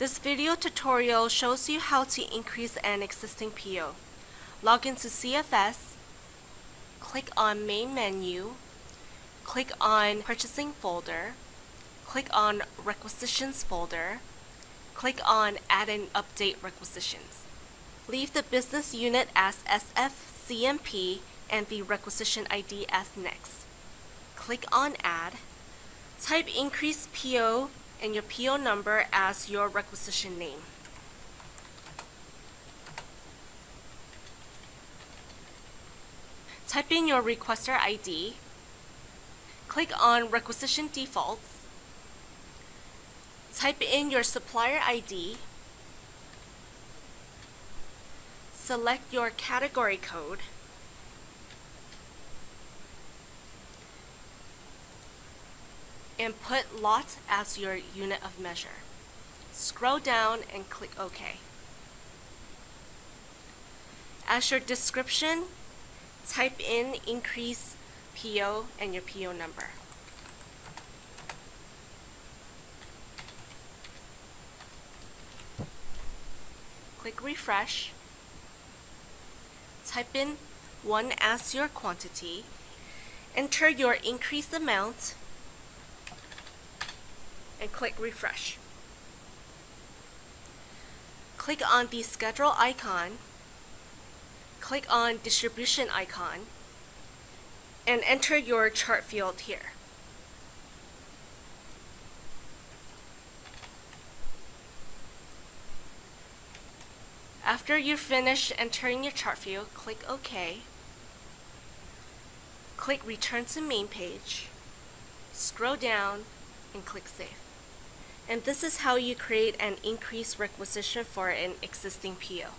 This video tutorial shows you how to increase an existing PO. Log into CFS, click on Main Menu, click on Purchasing folder, click on Requisitions folder, click on Add and Update Requisitions. Leave the business unit as SFCMP and the requisition ID as next. Click on Add. Type increase PO and your PO number as your requisition name. Type in your requester ID. Click on Requisition Defaults. Type in your supplier ID. Select your category code. And put lot as your unit of measure. Scroll down and click OK. As your description, type in increase PO and your PO number. Click refresh. Type in 1 as your quantity. Enter your increased amount and click refresh. Click on the schedule icon, click on distribution icon, and enter your chart field here. After you finish entering your chart field, click OK. Click Return to Main Page. Scroll down and click Save. And this is how you create an increased requisition for an existing PO.